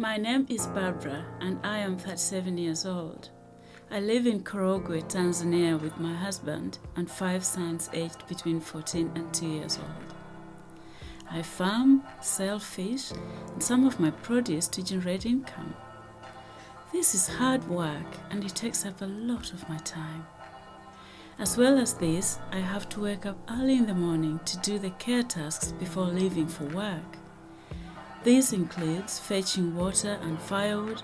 My name is Barbara and I am 37 years old. I live in Korogwe, Tanzania with my husband and five sons aged between 14 and 2 years old. I farm, sell fish and some of my produce to generate income. This is hard work and it takes up a lot of my time. As well as this, I have to wake up early in the morning to do the care tasks before leaving for work. This includes fetching water and firewood,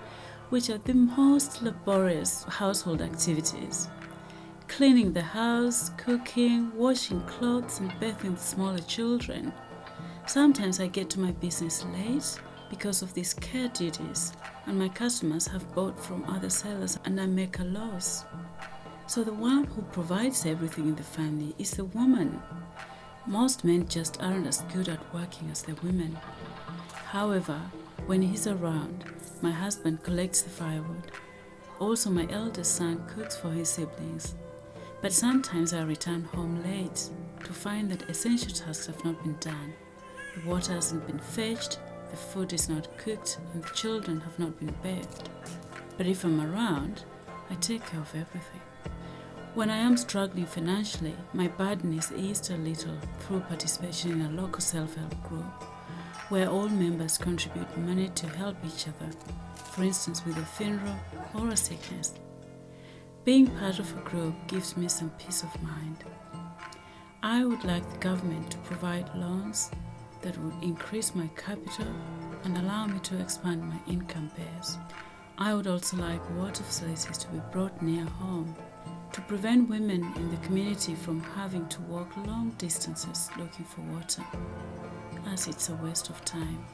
which are the most laborious household activities. Cleaning the house, cooking, washing clothes and bathing smaller children. Sometimes I get to my business late because of these care duties and my customers have bought from other sellers and I make a loss. So the one who provides everything in the family is the woman. Most men just aren't as good at working as the women. However, when he's around, my husband collects the firewood. Also, my eldest son cooks for his siblings. But sometimes I return home late to find that essential tasks have not been done. The water hasn't been fetched, the food is not cooked, and the children have not been bathed. But if I'm around, I take care of everything. When I am struggling financially, my burden is eased a little through participation in a local self-help group where all members contribute money to help each other, for instance with a funeral or a sickness. Being part of a group gives me some peace of mind. I would like the government to provide loans that would increase my capital and allow me to expand my income base. I would also like water facilities to be brought near home to prevent women in the community from having to walk long distances looking for water as it's a waste of time.